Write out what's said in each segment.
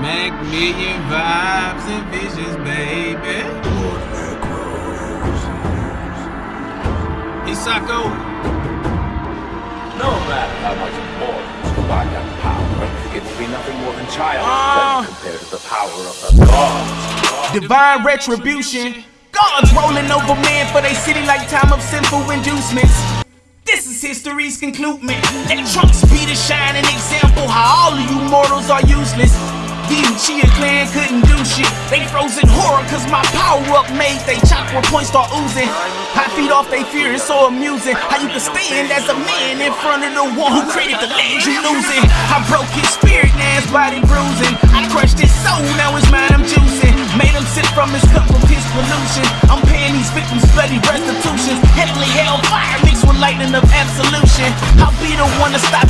Mac million vibes and visions, baby. Isako. No matter how much importance you find that power, it will be nothing more than childish Ah. compared to the power of the gods. Divine retribution. Gods rolling over man for they city like time of sinful inducements. This is history's conclusion. Trunks be the shining example how all of you mortals are useless. Clan couldn't do shit. They froze in horror cause my power up made they chakra points start oozing. I feed off they fear, it's so amusing. How you can stand as a man in front of the one who created the land you losing. I broke his spirit, now his body bruising. I crushed his soul, now his mind I'm juicing. Made him sip from his cup of his pollution. I'm paying these victims bloody restitutions. Heavenly hellfire mixed with lightning of absolution. I'll be the one to stop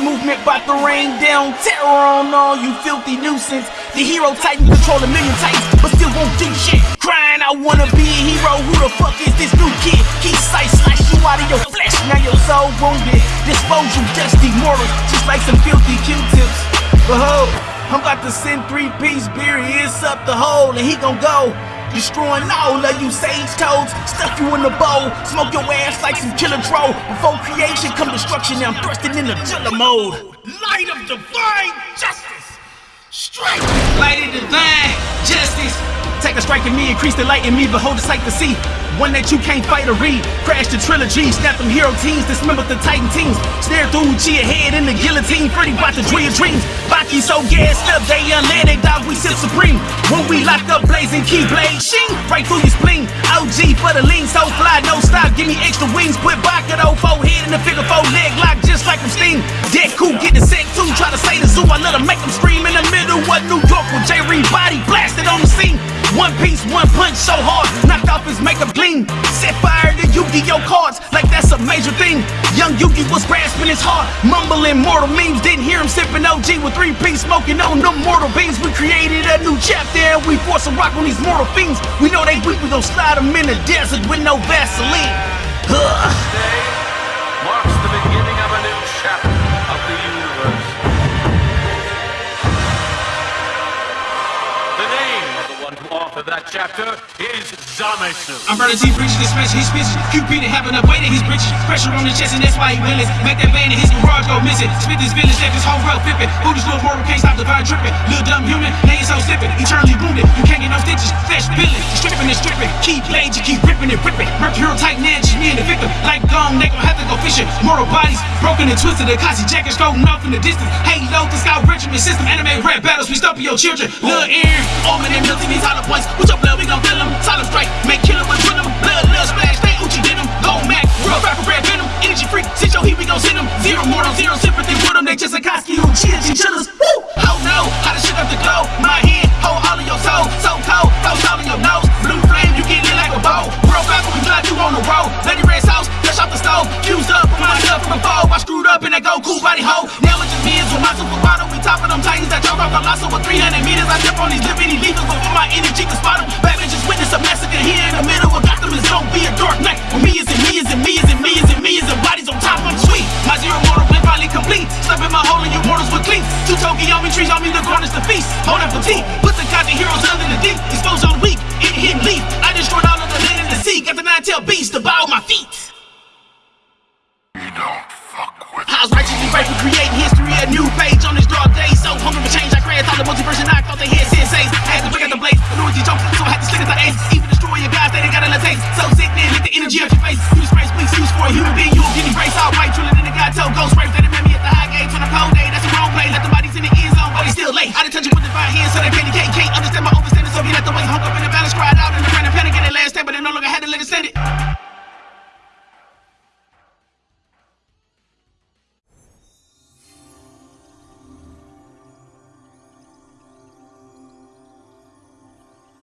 movement, about to rain down terror on all you filthy nuisance. The hero titan control a million titans, but still won't do shit. Crying, I wanna be a hero. Who the fuck is this new kid? He sight slice you out of your flesh, now your soul wounded. Dispose you dusty mortals, just like some filthy Q-tips. Behold, I'm about to send three piece beer, it's up the hole, and he gon' go. Destroying all of you sage toads, stuff you in a bowl, smoke your ass like some killer troll. Before creation come destruction, now I'm thrusting in the killer mode. Light of divine justice. Strike. Light of divine justice. A strike in me, increase the light in me, behold the sight to see. One that you can't fight or read. Crash the trilogy, snap them hero teams, dismember the titan teams. Snare through Uchiha head in the guillotine, Freddy the dream dreams. Baki so gassed up, they unlanded, dog, we sip supreme. When we lock up blazing keyblade, shing, right through your spleen. OG for the lean, so fly, no stop, give me extra wings. Put Baka though, four head in the figure four leg lock, just like I'm Steam. Dead cool, get the set two, try to say the zoo, I let 'em make them scream in the middle of New York with J. Reed body blasted on the scene. One piece, one punch so hard, knocked off his makeup gleam. Set fire to Yu-Gi-Oh cards, like that's a major thing. Young Yugi was grasping his heart, mumbling mortal memes. Didn't hear him sipping OG with three piece smoking on them mortal beans. We created a new chapter and we force a rock on these mortal fiends. We know they weak, we gon' slide them in the desert with no Vaseline. Ugh. Chapter is Zamasu. I'm burning G breaches, this smash his bitches. QP to having a weight in his. Pressure on the chest, and that's why he willing. Make that band in his garage go missing. Spit this village, left his whole world flipping. Booty's little mortal can't stop the vibe tripping. Little dumb human, name so slipping. Eternally wounded, you can't get no stitches. Flesh billing, stripping and stripping. Keep blades, you keep ripping and ripping. Mercurial titan edge, me and the victim. Like gone, they gon' have to go fishing. Mortal bodies broken and twisted. Akasi jackets going off in the distance. Halo, the scout regiment system. Anime rap battles, we stop your children. Lil' Aaron, Omen and Milton, these hollow points. With your up in that Goku body hole. Now it's just me and my super bottle. We topping them titans that jump off the lasso with 300 meters. I jump on these liberty levers before my energy can spot them. Batman just witnessed a massacre here in the middle of Gotham. It's gonna be a dark night. When me is and me is and me is and me is and me is and bodies on top. I'm sweet. My zero mortal plan finally complete. Step in my hole and you mortals with cleats. Two Togeomi trees on me to garnish the feast. Hold up for right